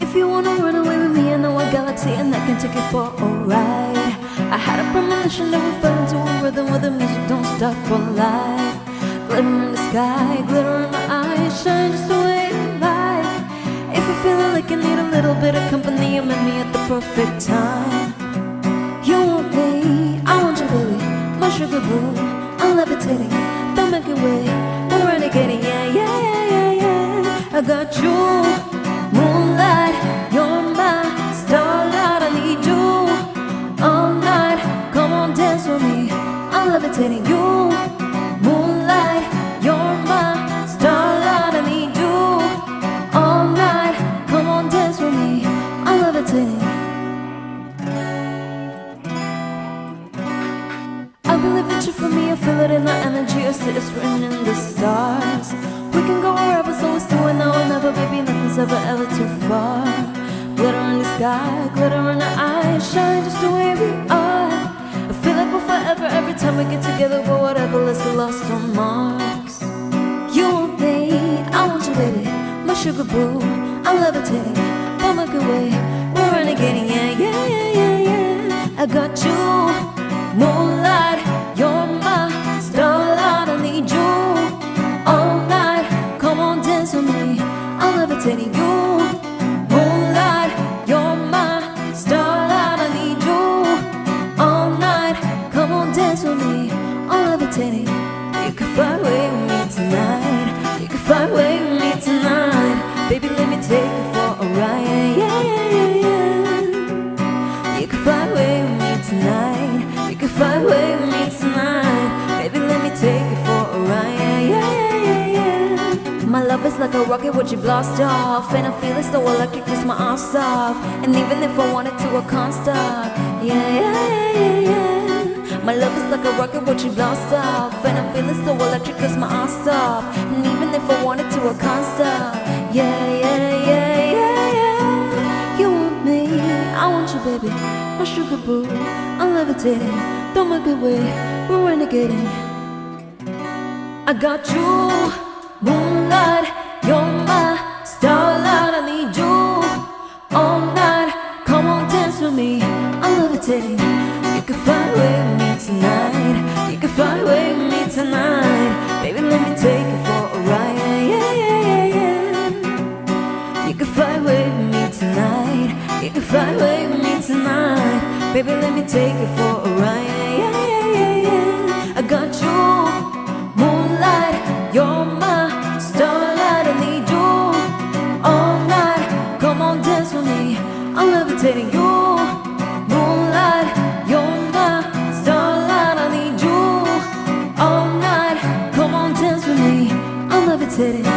If you wanna run away with me, I know a galaxy and I can take you for a ride. I had a premonition that we fell into a rhythm where the music don't stop for life. Glitter in the sky, glitter in my eyes, shine just the way you like. If you're feeling like you need a little bit of company, you met me at the perfect time. You want me, I want you, baby, my sugar boo. I'm levitating, don't make it wait. You I feel it in the energy, I see it's written in the stars. We can go wherever, so it's doing now or never, baby, nothing's ever, ever too far. Glitter in the sky, glitter in our eyes, shine just the way we are. I feel like we're forever every time we get together, but whatever, let's get lost on Mars. You want me, I want you, baby, my sugar boo. I'm levitating, don't it way. We're renegading, yeah, yeah, yeah, yeah, yeah. I got you, Baby, let me take you for a ride. Yeah, yeah, yeah, yeah. You can fly away with me tonight. You can fly away with me tonight. Baby, let me take you for a ride. Yeah, yeah, yeah, yeah. My love is like a rocket which you blast off, and I feel it so electric, just my arms off. And even if I wanted to, I can't stop. Yeah, yeah, yeah, yeah, yeah. My love is like a rocket which you blast off, and I feel it so electric, cause my arms off. And even if I wanted to, I can't stop. Yeah, yeah, yeah, yeah, yeah. You want me, I want you, baby. My sugar boo, I'm levitating. Don't make it way, we're renegading. I got you, moonlight, you're my starlight. I need you all night. Come on, dance with me. I'm levitating. You can fly You can fly away with me tonight, baby, let me take you for a ride. I got you, moonlight, you're my starlight. I need you all night. Come on, dance with me. I'm levitating you, moonlight, you're my starlight. I need you all night. Come on, dance with me. I'm levitating.